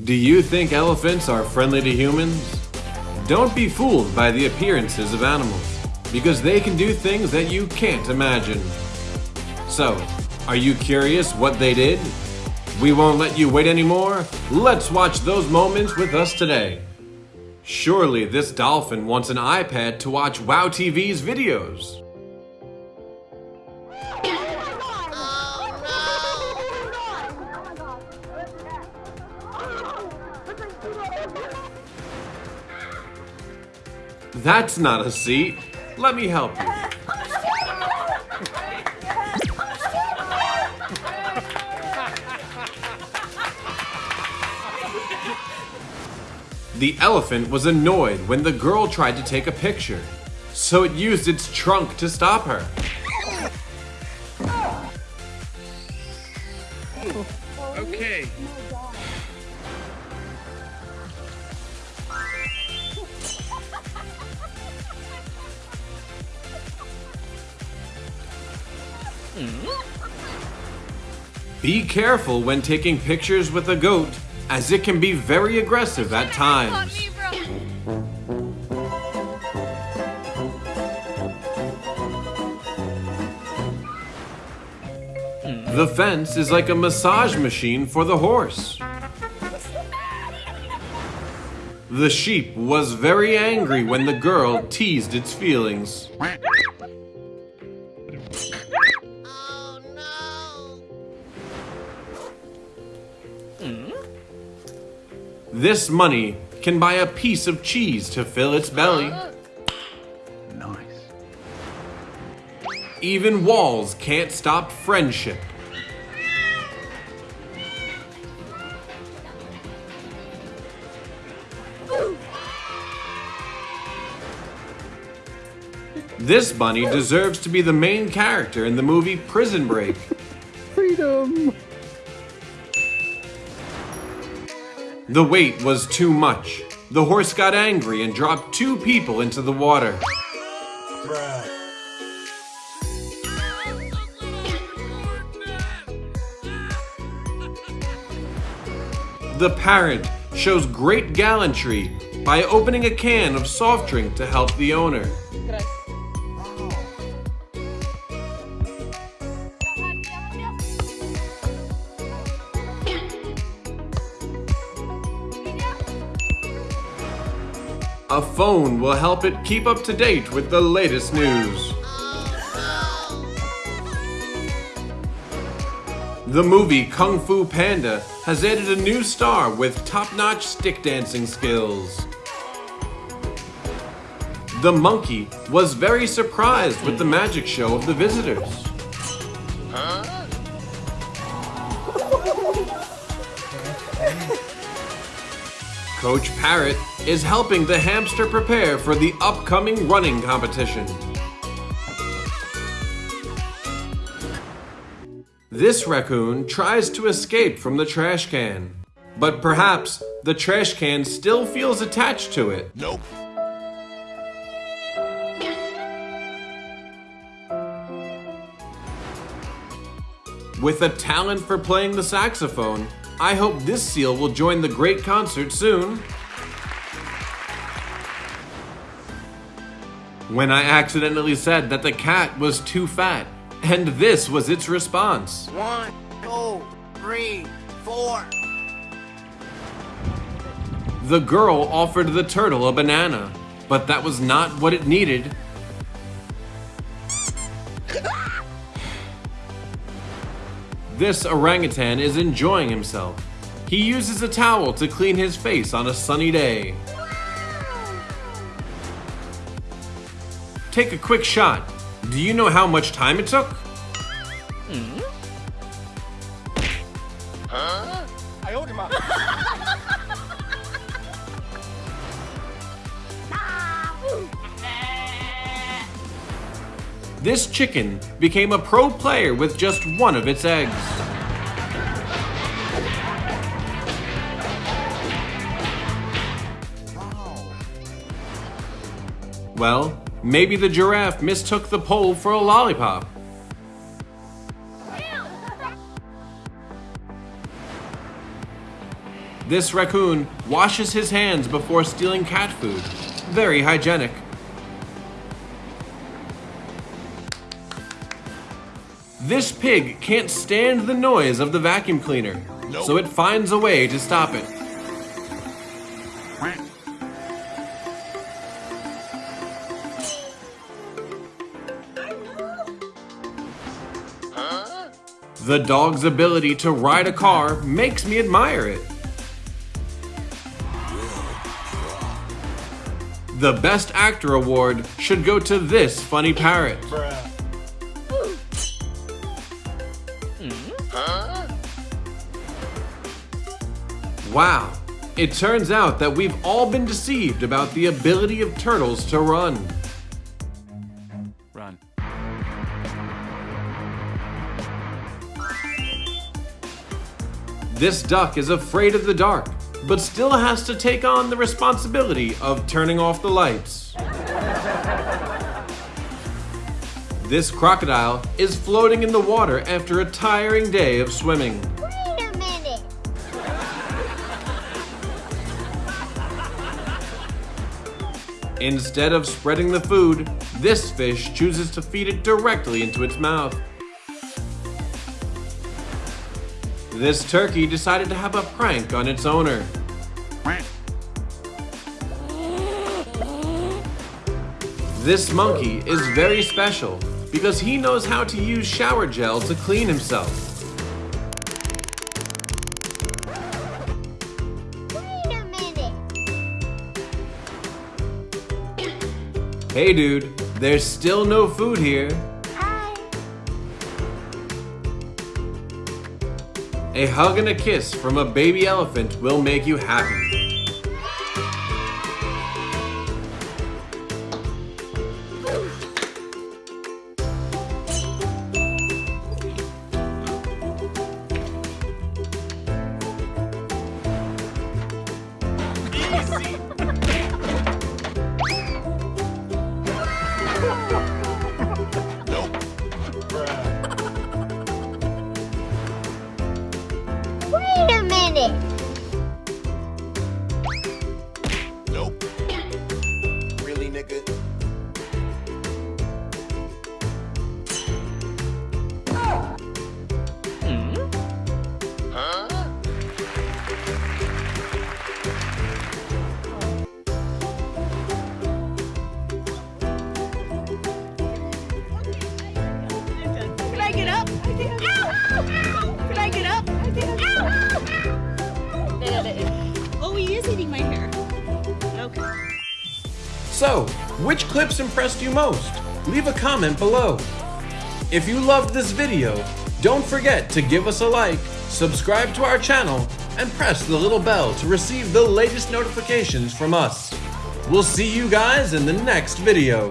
Do you think elephants are friendly to humans? Don't be fooled by the appearances of animals, because they can do things that you can't imagine. So, are you curious what they did? We won't let you wait anymore. Let's watch those moments with us today. Surely this dolphin wants an iPad to watch WOW TV's videos. That's not a seat. Let me help you. The elephant was annoyed when the girl tried to take a picture, so it used its trunk to stop her. Be careful when taking pictures with a goat, as it can be very aggressive at times. Hmm. The fence is like a massage machine for the horse. The sheep was very angry when the girl teased its feelings. This money can buy a piece of cheese to fill its belly. Nice. Even walls can't stop friendship. This bunny deserves to be the main character in the movie Prison Break. Freedom. The weight was too much. The horse got angry and dropped two people into the water. The parrot shows great gallantry by opening a can of soft drink to help the owner. A phone will help it keep up to date with the latest news. The movie Kung Fu Panda has added a new star with top-notch stick dancing skills. The monkey was very surprised with the magic show of the visitors. Coach Parrot is helping the hamster prepare for the upcoming running competition. This raccoon tries to escape from the trash can, but perhaps the trash can still feels attached to it. Nope. With a talent for playing the saxophone, I hope this seal will join the great concert soon. When I accidentally said that the cat was too fat, and this was its response. One, two, three, four. The girl offered the turtle a banana, but that was not what it needed. This orangutan is enjoying himself. He uses a towel to clean his face on a sunny day. Take a quick shot. Do you know how much time it took? Hmm? I owed This chicken became a pro player with just one of its eggs. Well, maybe the giraffe mistook the pole for a lollipop. This raccoon washes his hands before stealing cat food. Very hygienic. This pig can't stand the noise of the vacuum cleaner, so it finds a way to stop it. The dog's ability to ride a car makes me admire it. The Best Actor award should go to this funny parrot. Wow, it turns out that we've all been deceived about the ability of turtles to run. Run. This duck is afraid of the dark, but still has to take on the responsibility of turning off the lights. This crocodile is floating in the water after a tiring day of swimming. Instead of spreading the food, this fish chooses to feed it directly into its mouth. This turkey decided to have a prank on its owner. This monkey is very special because he knows how to use shower gel to clean himself. Hey dude, there's still no food here. Hi. A hug and a kiss from a baby elephant will make you happy. Ow. Oh, he is eating my hair. So, which clips impressed you most? Leave a comment below. If you loved this video, don't forget to give us a like, subscribe to our channel, and press the little bell to receive the latest notifications from us. We'll see you guys in the next video.